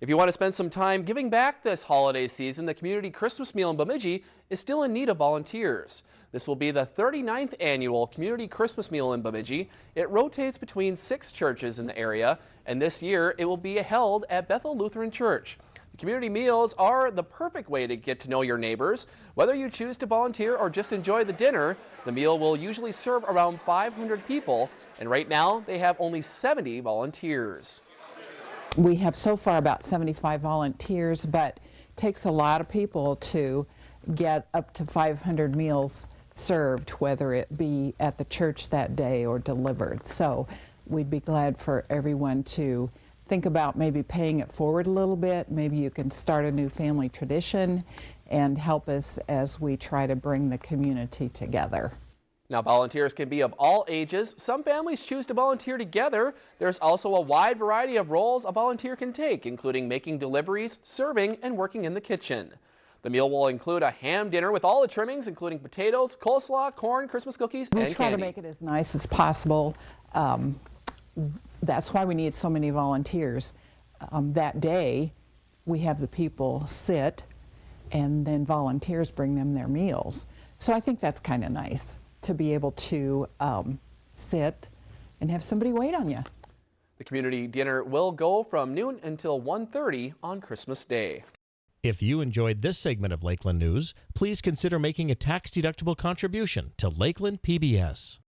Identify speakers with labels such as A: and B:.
A: If you want to spend some time giving back this holiday season, the Community Christmas Meal in Bemidji is still in need of volunteers. This will be the 39th annual Community Christmas Meal in Bemidji. It rotates between six churches in the area, and this year it will be held at Bethel Lutheran Church. The community meals are the perfect way to get to know your neighbors. Whether you choose to volunteer or just enjoy the dinner, the meal will usually serve around 500 people, and right now they have only 70 volunteers.
B: We have so far about 75 volunteers, but it takes a lot of people to get up to 500 meals served, whether it be at the church that day or delivered. So we'd be glad for everyone to think about maybe paying it forward a little bit. Maybe you can start a new family tradition and help us as we try to bring the community together.
A: Now, volunteers can be of all ages. Some families choose to volunteer together. There's also a wide variety of roles a volunteer can take, including making deliveries, serving, and working in the kitchen. The meal will include a ham dinner with all the trimmings, including potatoes, coleslaw, corn, Christmas cookies,
B: we
A: and
B: try
A: candy.
B: to make it as nice as possible. Um, that's why we need so many volunteers. Um, that day, we have the people sit, and then volunteers bring them their meals. So I think that's kind of nice to be able to um, sit and have somebody wait on you.
A: The community dinner will go from noon until 1.30 on Christmas Day.
C: If you enjoyed this segment of Lakeland News, please consider making a tax-deductible contribution to Lakeland PBS.